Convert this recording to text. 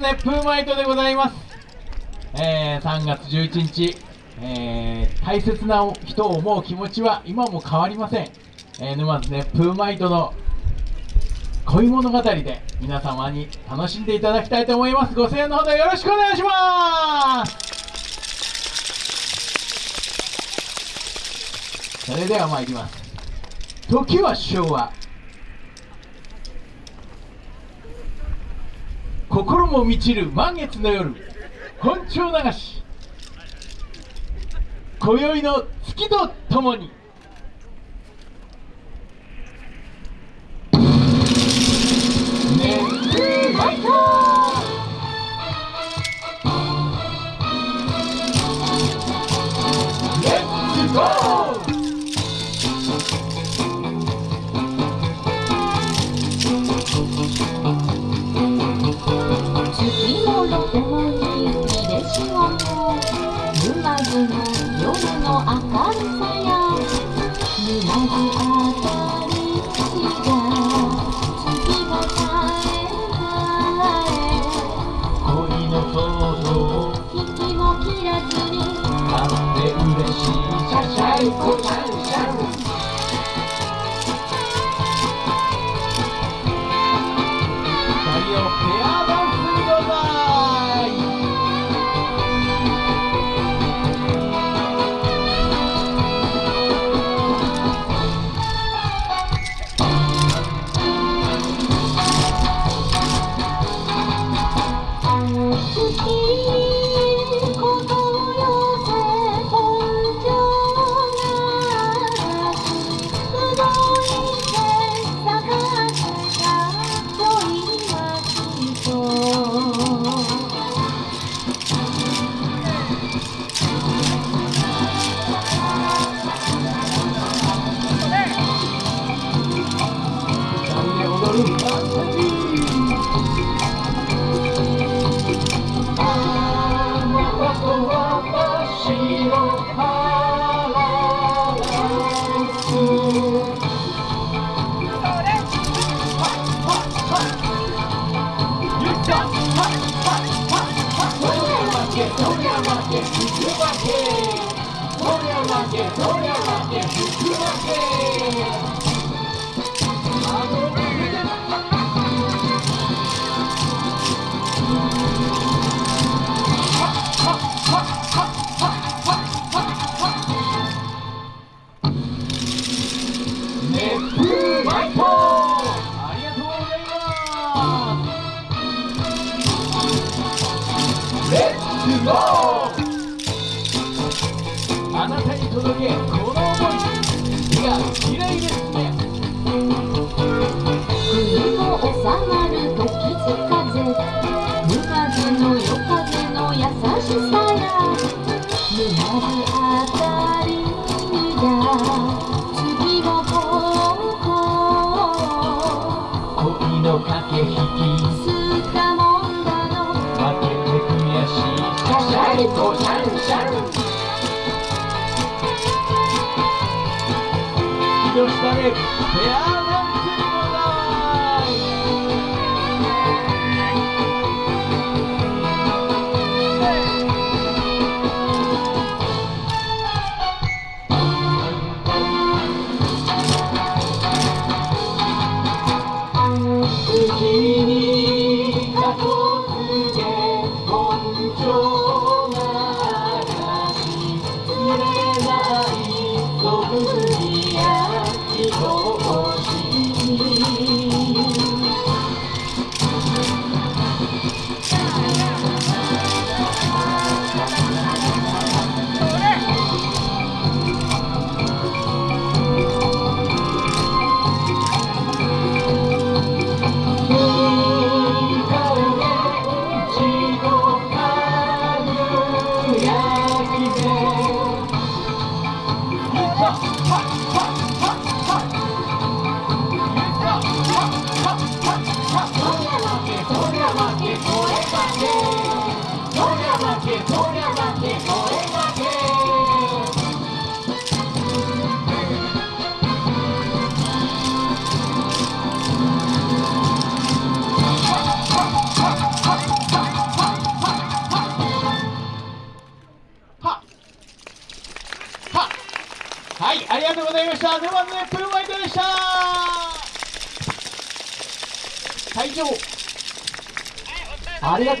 ね、プーマイトでございます。えー、3月11日、えー、大切な人を思う気持ちは今も変わりません。えー、沼津ね、プーマイトの恋物語で皆様に楽しんでいただきたいと思います。ご声援のほどよろしくお願いしますそれでは参ります。時は昭和。心も満ちる満月の夜本庁流し今宵の月とともに。Shine, shine, shine, shine, shine, shine, け引負けこ負け届けこの想い日が嫌いですね国の収まる時津風向かずの夜風の優しさが胸にあたりに月が高校恋の駆け引きすかもんだのシャンシャン Gösterip Yardım Fuck! はいありがとうございました。沼津熱風マイトでした。会場ありがとう